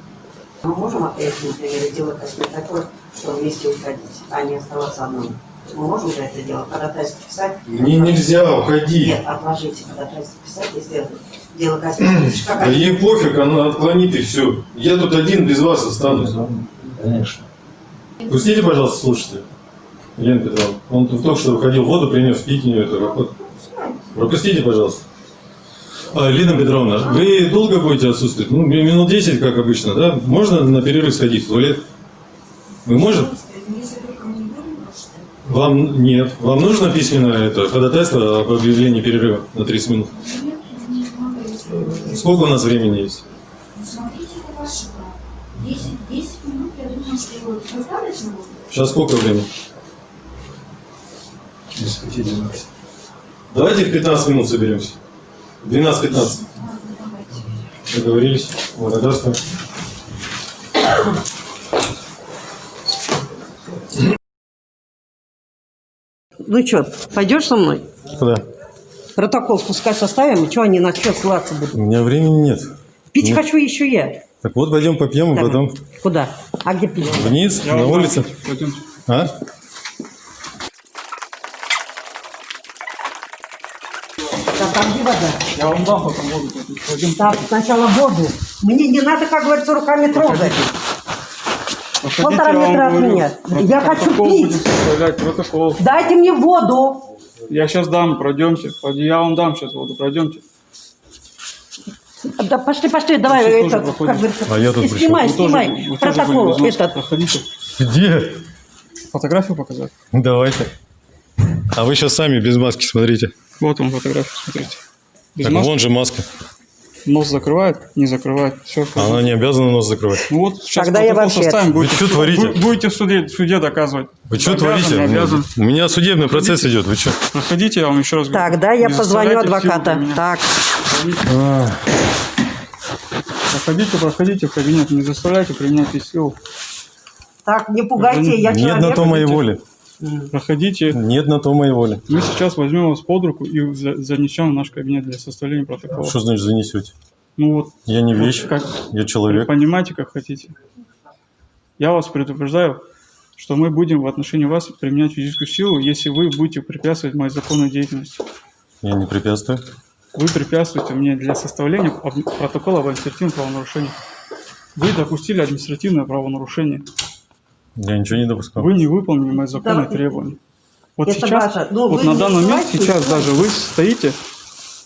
Мы можем опять, например, делать такое, что вместе уходить, а не оставаться одному. Мы можем же это дело ходатайство писать? Мне нельзя, уходи. Нет, отложите ходатайство писать, если это дело косметическое. Да ей пофиг, она отклонит и все. Я тут один без вас останусь. Конечно. Пустите, пожалуйста, слушайте. Елена Петровна, он тут только что выходил, воду принес, пить не это. вот. Пропустите, пожалуйста. А, Лена Петровна, вы долго будете отсутствовать? Ну, ми- минут 10, как обычно, да? Можно на перерыв сходить в туалет? Вы можете? Вам нет. Вам нужно письменное это, ходатайство об объявлении перерыва на 30 минут? Сколько у нас времени есть? Смотрите, это ваш шаг. 10, 10 минут, я думаю, что достаточно будет. Сейчас сколько времени? Давайте в 15 минут соберемся. 12-15. Ладно, давайте. Договорились. Благодарствую. Ну что, пойдешь со мной? Куда? Протокол пускай составим, и что они на что ссылаться будут? У меня времени нет. Пить Нет. хочу еще я. Так вот, пойдем попьем, и Давай. потом Куда? А где пить? вниз, на улице. Пойдемте. А? Так, а где вода? Я вам дам потом воду. Пойдем. Так, сначала воду. Мне не надо, как говорится, руками трогать. Подходите, Полтора метра от меня. Я хочу пить. протокол. Дайте мне воду. Я сейчас дам, пройдемте. Я вам дам сейчас воду, пройдемте. Да пошли, пошли, давай, это, как говорится, А я тут снимай, тоже- снимай, вы тоже протокол этот. Проходите. Где? Фотографию показать? Давайте. А вы сейчас сами без маски смотрите. Вот вам фотографию, смотрите. Без так маски? вон же маска. нос закрывает, не закрывает. Все. Она не обязана нос закрывать. Ну вот сейчас Тогда я вообще- составим, Вы будете, что творите? бу- будете в суде, в суде доказывать. Вы что Обязан, творите? обязан. У меня судебный процесс идет. Вы что? Проходите, я вам еще раз говорю. Тогда я Не позвоню адвоката. Так, Проходите, проходите в кабинет, не заставляйте применять силу. так, не пугайте, я Нет человек. на то моей воли. Проходите. Нет на то моей воли. Мы сейчас возьмем вас под руку и за- занесем в наш кабинет для составления протокола. Что значит занесете? Ну вот, Я не вещь, как, я человек. понимаете, как хотите. Я вас предупреждаю, что мы будем в отношении вас применять физическую силу, если вы будете препятствовать моей законной деятельности. Я не препятствую. Вы препятствуете мне для составления протокола об административном правонарушении. Вы допустили административное правонарушение. Я ничего не допускал. Вы не выполнили мои законные Да. требования. Вот Это сейчас, ваше. Ну, вот на данный момент, сейчас но- даже вы стоите,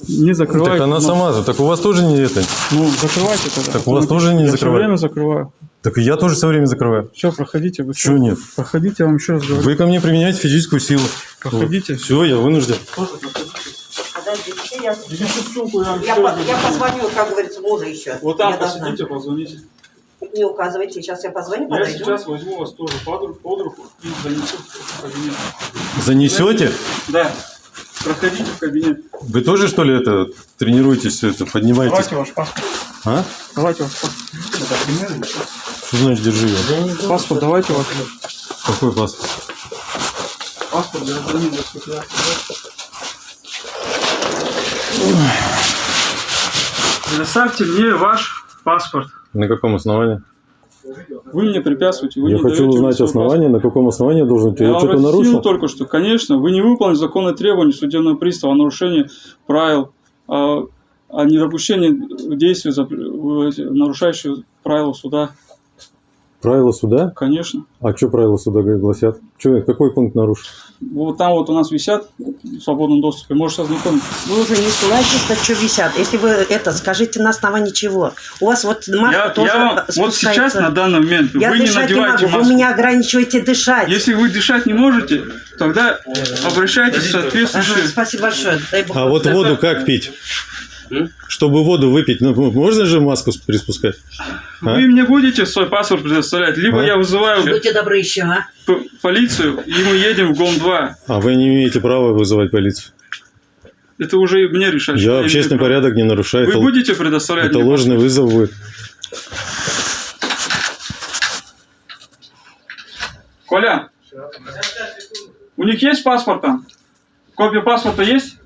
не закрываете. Так она нос. сама же. Так у вас тоже не это. Ну, закрывайте тогда. Так у вас тоже не Я все время закрываю. Так и я тоже все время закрываю. Все, проходите. Вы Чего нет? Проходите, я вам еще раз говорю. Вы ко мне применяете физическую силу. Проходите. Все, я вынужден. Подождите, я, я я, позвоню, как говорится, мужа еще. Вот там Я должна. посидите, позвоните. Не указывайте, сейчас я позвоню, Я подойду. сейчас возьму вас тоже под руку, под руку и занесу в кабинет. Занесете? Да. Проходите в кабинет. Вы тоже, что ли, это тренируетесь, это, поднимаетесь? Давайте ваш паспорт. А? Давайте ваш паспорт. Что значит держи его? Паспорт давайте ваш. Какой паспорт? Паспорт гражданина Российской Федерации. Предоставьте мне ваш паспорт. На каком основании? Вы мне препятствуете. Вы я не хочу узнать основание, на каком основании я должен... Я, Я, что-то нарушил? только что, конечно, вы не выполнили законные требования судебного пристава о нарушении правил, о, о недопущении действий, э, нарушающих правила суда. Правила суда? Конечно. А что правила суда гласят? Что, какой пункт нарушил? Вот там вот у нас висят в свободном доступе. Можете ознакомиться. Вы уже не ссылайтесь, на что висят. Если вы это, скажите на основании чего. У вас вот маска Я, тоже я вам- вот сейчас на данный момент Я вы не дышать не, надеваете могу, маску. вы меня ограничиваете дышать. Если вы дышать не можете, тогда обращайтесь в Ага, соответствующие... спасибо большое. Дай бог А вот Это- воду как пить? Чтобы воду выпить, ну, можно же маску приспускать? А? Вы мне будете свой паспорт предоставлять, либо А? я вызываю Будьте добры еще, а? полицию, и мы едем в ГОМ-2. А вы не имеете права вызывать полицию. Это уже мне решать. Я имею общественный право. порядок не нарушаю. Вы Это, будете предоставлять это мне ложный вызов будет. Коля, у них есть паспорт там? Копия паспорта есть?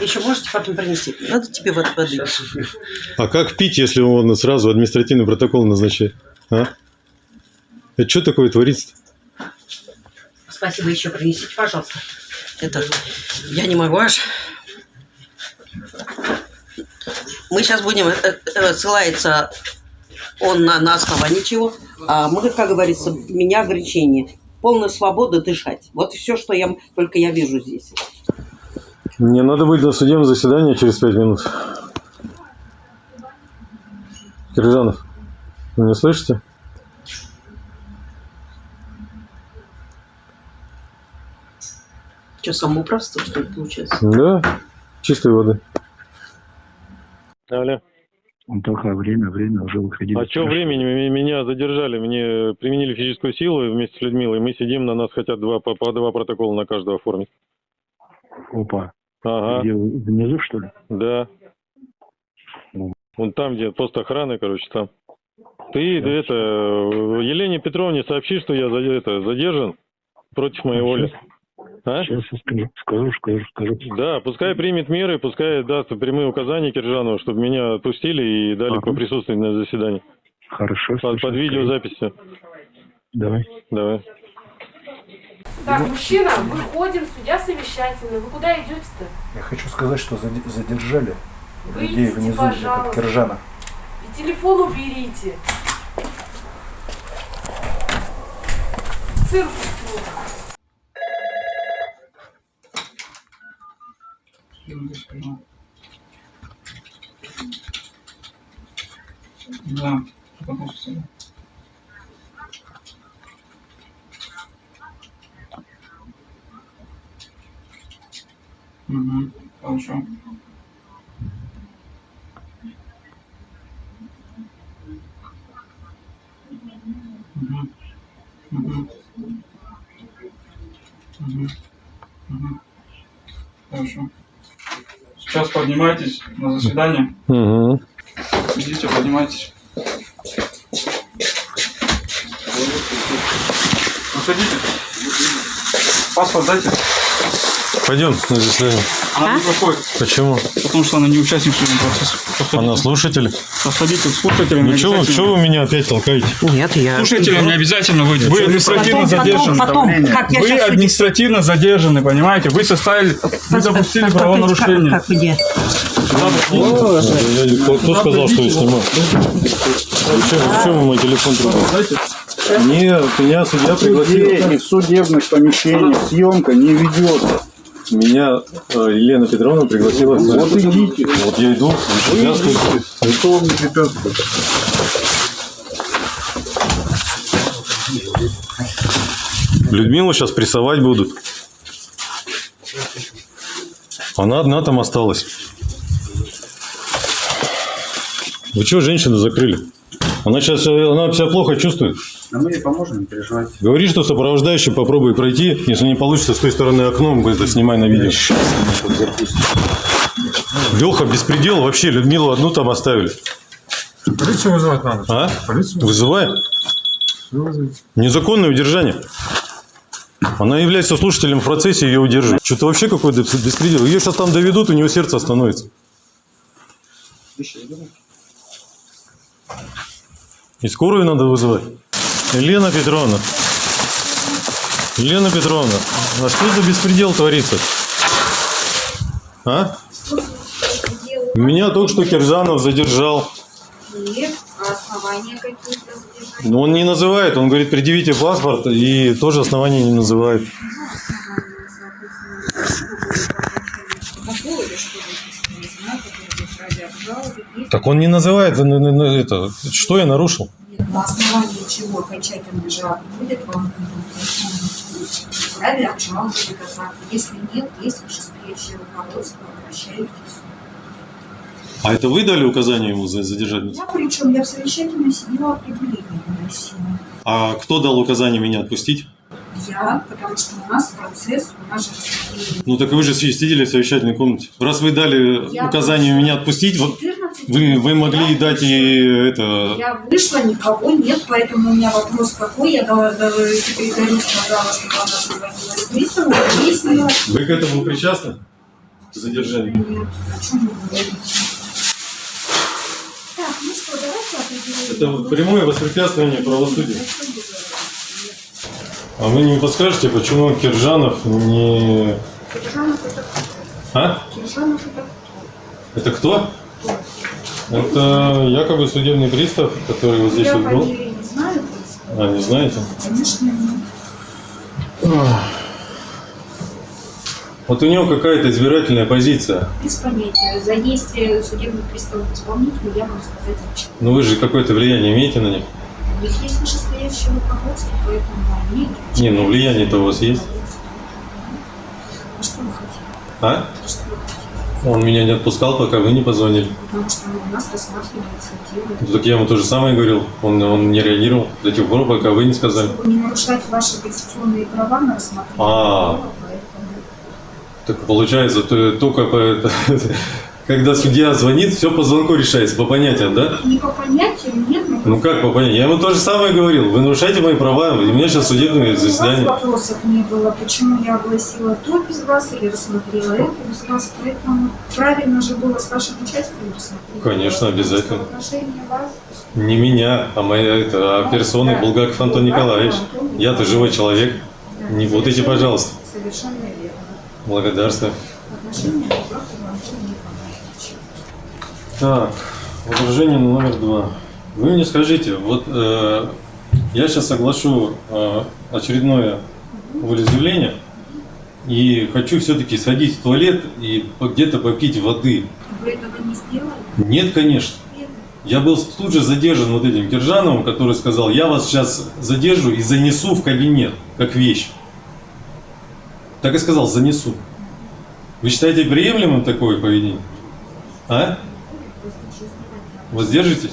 Еще можете потом принести? Надо тебе вот воды. А как пить, если он сразу административный протокол назначает? А? Это что такое творится? Спасибо, еще принесите, пожалуйста. Это я не могу аж. Мы сейчас будем, э, э, ссылается он на, на основании чего, а мы, как говорится, меня ограничение. Полная свобода дышать. Вот все, что я, только я вижу здесь. Мне надо быть на судебном заседании через пять минут. Киржанов, вы меня слышите? Что, самоуправство, что ли, получается? Да, чистой воды. Алло. Он только время, время уже выходили. А что времени? Меня задержали, мне применили физическую силу вместе с Людмилой. Мы сидим, на нас хотят два, по, по два протокола на каждого оформить. Опа. Ага, Где внизу, что ли? да. Вон там, где пост охраны, короче, там. Ты это, Елене Петровне сообщи, что я это, задержан против моей воли. А? Сейчас я скажу, скажу, скажу, скажу. Да, пускай примет меры, пускай даст прямые указания Киржанову, чтобы меня отпустили и дали Ага. поприсутствовать на заседании. Хорошо. Под, под видеозаписью. Давай. Давай. Так, мужчина, выходим, судья совещательный. Вы куда идете-то? Я хочу сказать, что заде- задержали людей Выйдите, внизу, пожалуйста. этот Киржана. И телефон уберите. Цирк. Да. допустим. Угу. Хорошо. Мгм. Мгм. Мгм. Мгм. Хорошо. Сейчас поднимайтесь на заседание. Угу. Идите, поднимайтесь. Выходите. Паспорт дайте. Пойдем на заседание. Она не проходит, Почему? потому что она не участник судебного процесса. Подходите. Она слушатель. Подходите к слушателям. Ну что что вы меня опять толкаете? Нет, я... Слушателям не обязательно выйти. Вы административно Потом, потом, задержаны. потом, как я Вы административно задержаны, понимаете? Вы составили, вы допустили правонарушение. Как, как где? Я- кто, кто сказал, что я снимаю? Зачем, зачем вы мой телефон трогаете? Нет, меня судья пригласил. в судебных помещениях съемка не ведется. Меня э, Елена Петровна пригласила. Вот идите. Вот я иду. Препятствуете. Никто вам не препятствует. Людмилу сейчас прессовать будут. Она одна там осталась. Вы чего женщину закрыли? Она сейчас она себя плохо чувствует. А мы ей поможем, не переживайте. Говори, что сопровождающий попробуй пройти. Если не получится, с той стороны окном вы это снимай на видео. Леха, беспредел вообще. Людмилу одну там оставили. Полицию вызывать надо. А? Полицию Вызывай. Незаконное удержание. Она является слушателем в процессе, ее удерживают. Что-то вообще какой-то беспредел. Ее сейчас там доведут, у нее сердце остановится. И скорую надо вызывать. Елена Петровна. Елена Петровна, а что за беспредел творится? А? Меня только что Киржанов задержал. Нет, а основания какие-то задержания? Но он не называет, он говорит, предъявите паспорт, и тоже основания не называет. Какого или что вы не знаю, которые держали обжаловать, есть Так он не называет, ну, ну, ну, это, что я нарушил? на основании чего окончательно жалобы будет вам вправе обжаловать этот акт. Если нет, есть вышестоящее руководство, обращайтесь. А это вы дали указание ему за- задержать? Я причем, я в совещательной сидела, определение выносила. А кто дал указание меня отпустить? Я, потому что у нас процесс, у нас же. Ну так вы же сидели в совещательной комнате. Раз вы дали Я указание вышла. меня отпустить, вот 14 вы, вы могли я дать и это... Я вышла, никого нет, поэтому у меня вопрос какой. Я дала, дала секретарю сказала, чтобы она созвонилась с приставом, выяснила. Вы к этому причастны? К задержанию? Нет, о чем вы говорите? Так, ну что, давайте определим. Это прямое воспрепятствование правосудия. А вы не подскажете, почему Киржанов не... Киржанов это А? Киржанов это Это кто? Это якобы судебный пристав, который вот здесь Я вот был. не знаю. А, не знаете? Конечно, нет. Вот у него какая-то избирательная позиция. Без понятия. За действие судебных приставов исполнителя я могу сказать ничего. Но вы же какое-то влияние имеете на них? Них есть вышестоящее руководство, поэтому они... Не, ну влияние-то у вас есть. А что вы хотите? А? Что вы хотите? Он меня не отпускал, пока вы не позвонили. Потому что у нас рассматривается дело. Ну, Так я ему то же самое говорил. Он, он не реагировал до тех пор, пока вы не сказали. Чтобы не нарушать ваши конституционные права на рассмотрение А. дела, поэтому... Так получается, то- только по- когда судья звонит, все по звонку решается, по понятиям, да? Не по понятиям, нет, Ну как по понятиям? Я ему то же самое говорил. Вы нарушаете мои права, у меня сейчас судебное у вас заседание. вопросов не было, почему я огласила то без вас или рассмотрела это без вас, поэтому правильно же было с вашим участием рассмотреть. Конечно, обязательно. Не меня, а моя это, а персоны Булгаков Антон Николаевич. Я-то живой человек. да, Не путайте, пожалуйста. Совершенно верно. Благодарствую. Николаевича. Так, возражение номер два. Вы мне скажите, вот э, я сейчас соглашу э, очередное волеизъявление и хочу все-таки сходить в туалет и где-то попить воды. Вы этого не сделали? Нет, конечно. Я был тут же задержан вот этим Киржановым, который сказал, я вас сейчас задержу и занесу в кабинет, как вещь. Так и сказал, занесу. Вы считаете приемлемым такое поведение? А? Воздержитесь?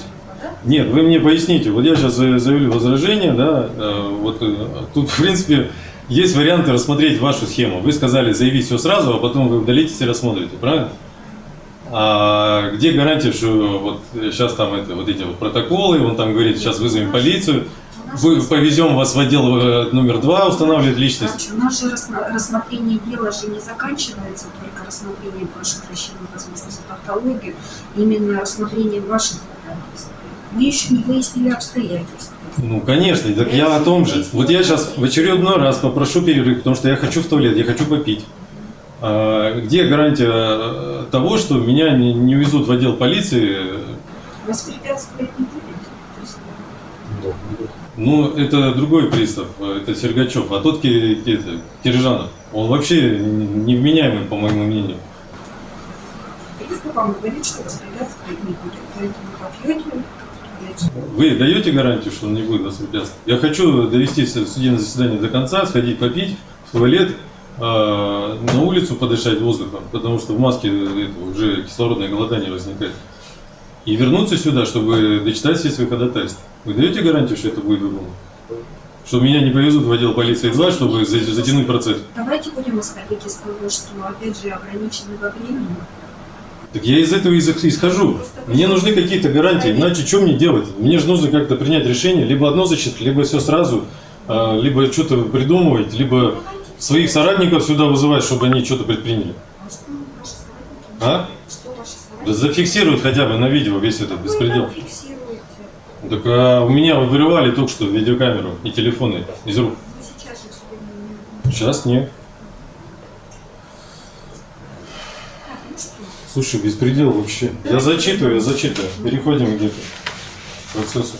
Нет, вы мне поясните. Вот я сейчас за- заявлю возражение, да, э, вот э, тут, в принципе, есть варианты рассмотреть вашу схему. Вы сказали заявить все сразу, а потом вы удалитесь и рассмотрите, правильно? А где гарантия, что вот сейчас там это, вот эти вот протоколы, он там говорит, сейчас вызовем полицию, вы, повезем вас в отдел э, номер два устанавливать личность. Рассма- рассмотрение дела же не заканчивается только рассмотрением ваших расчетных возможностей тавтологии, именно рассмотрением ваших ходатайств. Мы еще не выяснили обстоятельства. Ну, конечно, так я о том же. Вот я сейчас в очередной раз попрошу перерыв, потому что я хочу в туалет, я хочу попить. А, где гарантия э, того, что меня не, не увезут в отдел полиции? Воспрепятствовать не? То есть Ну, это другой пристав, это Сергачев, а тот это, Киржанов. Он вообще невменяемый, по моему мнению. Пристав вам говорит, что воспрепятствовать не будет. Поэтому попьете, идете. Вы даете гарантию, что он не будет воспрепятствовать? Я хочу довести судебное заседание до конца, сходить попить в туалет, э, на улицу подышать воздухом, потому что в маске это, уже кислородное голодание возникает. И вернуться сюда, чтобы дочитать все свои ходатайства. Вы даете гарантию, что это будет выполнено? Что меня не повезут в отдел полиции 2, чтобы за- затянуть процесс? Давайте будем исходить из того, что, опять же, ограничены во времени. Так я из этого и исхожу. Мне нужны какие-то гарантии, иначе что мне делать? Мне же нужно как-то принять решение, либо одно зачитать, либо все сразу, а, либо что-то придумывать, либо своих соратников сюда вызывать, чтобы они что-то предприняли. А Да зафиксируют хотя бы на видео весь этот беспредел. Так а, у меня вырывали только что видеокамеру и телефоны из рук. Сейчас нет. Так, ну что? Слушай, беспредел вообще. Я зачитываю, я зачитываю. Переходим где-то к процессу.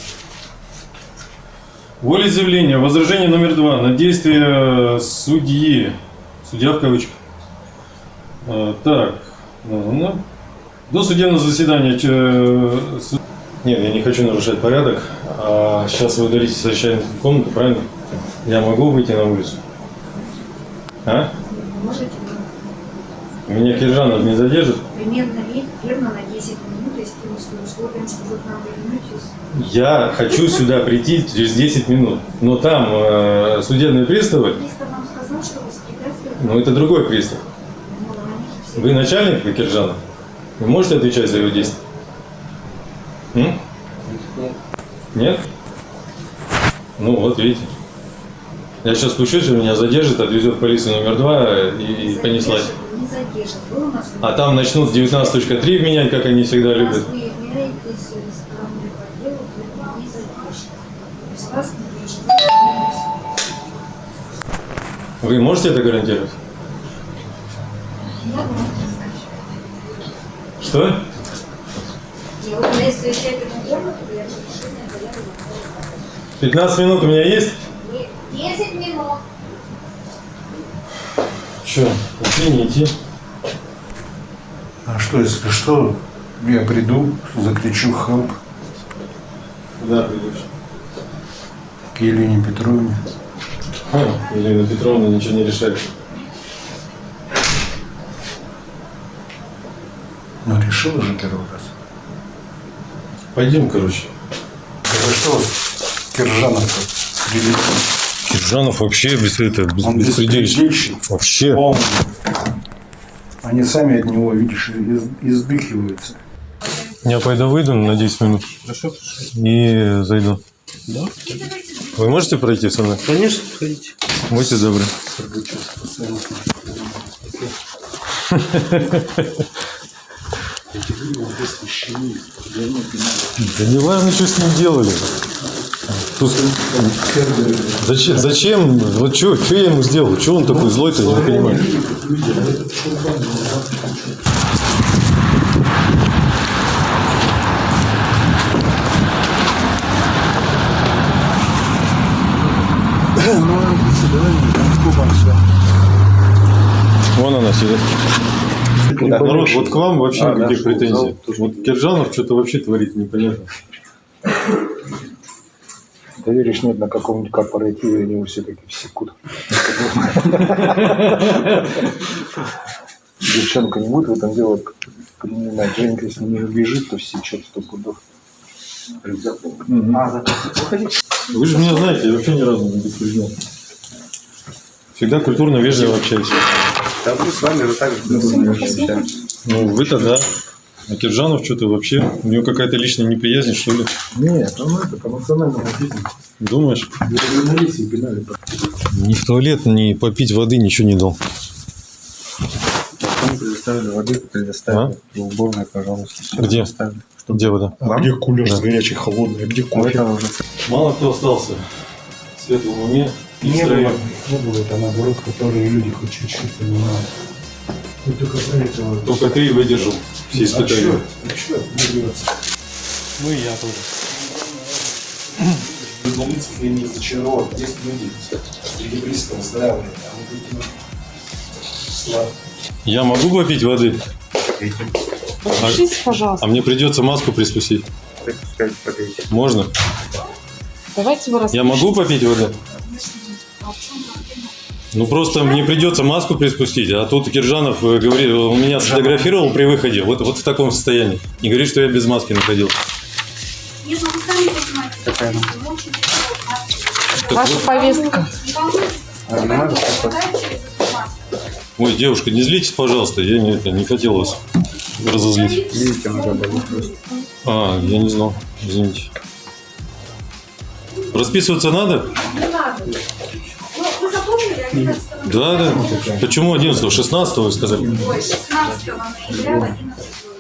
Волеизъявление. Возражение номер два. На действие судьи. Судья в кавычках. А, так. Ну, ну. До судебного заседания. су- Нет, я не хочу нарушать порядок. А сейчас вы удалитесь в совещательную комнату, правильно? Я могу выйти на улицу? А? Можете Меня Киржанов не задержит? примерно ве- верно на 10 минут, если мы с условием, что вы к нам вернетесь. Я хочу сюда прийти через 10 минут, но там э, судебные приставы, Пристав вам сказал, что воспрепятствовать ну это другой пристав. ну, Вы начальник Киржана? Вы можете отвечать за его действия? М? Нет? Ну вот, видите. Я сейчас спущусь, он меня задержит, отвезет в полицию номер два и, и не понеслась. Не задержат. Вы у нас А там начнут с 19.3 менять, как они всегда любят. вы можете это гарантировать? Я вам Что? Я вот если совещательную комнату, я решение заявлю. 15 минут у меня есть? 10 минут. Че, идти, не идти? А что, если что, я приду, закричу «Хелп» Куда придешь? к Елене Петровне. Ха, Елена Петровна ничего не решает. Ну, решила же первый раз. Пойдем, короче. Это что вас Киржанов-то прилетел? Киржанов вообще без это, без, Он беспредельщик. Вообще. Полный. Они сами от него, видишь, из- избыхиваются. Я пойду выйду на 10 минут. И зайду. Да? Вы можете пройти со мной? Конечно, сходите. Будьте добры. Да не важно, что с ним делали. Зачем, зачем? Вот что, что я ему сделал? Что он такой злой-то, я не понимаю. Вон она сидит. Народ, вот к вам вообще А, никаких да, претензий. Вот Киржанов что-то вообще творит непонятно. Доверишь нет на каком-нибудь корпоративе, они все таки секут. девчонка не будет в этом дело принимать. Женька, если не убежит, то сечет сто пудов. Вы же меня знаете, я вообще ни разу не предупреждал. Всегда культурно, вежливо общаюсь. Да мы с вами же так же общаемся. Ну, вы-то да. А Киржанов что-то вообще, у него какая-то личная неприязнь, что ли? Нет, он это по национальному признаку. Думаешь? Ни в туалет, ни попить воды, ничего не дал. Потом предоставили воды, предоставили в уборной, пожалуйста. Где? предоставили. Где вода? А где кулер Да. с горячей, холодной? А где кофе? это уже Мало кто остался в светлом уме. и Не было, не было, это наоборот, которые люди хоть чуть-чуть понимают. Только. Только ты и выдержал все А испытания. чё? А? Вырваться. Ну и я тоже. Журналистов я не разочарован. Есть люди, среди близкого здравия, а вот эти слабые. Я могу попить воды? А, Пишите, пожалуйста. а мне придется маску приспустить. Можно? Давайте вы Я могу попить воды? Ну просто мне придется маску приспустить, а тут Киржанов э, говорит, он меня сфотографировал при выходе, вот, вот в таком состоянии. И говорит, что я без маски находился. Какая тяжело Ваша повестка. Не не. Ой, девушка, не злитесь, пожалуйста, я не, это, не хотел вас разозлить. Видите, просто. А, я не знал, извините. Расписываться надо? Не надо. Да, да. Почему 11 16 вы сказали? Ой, 16 ноября в 11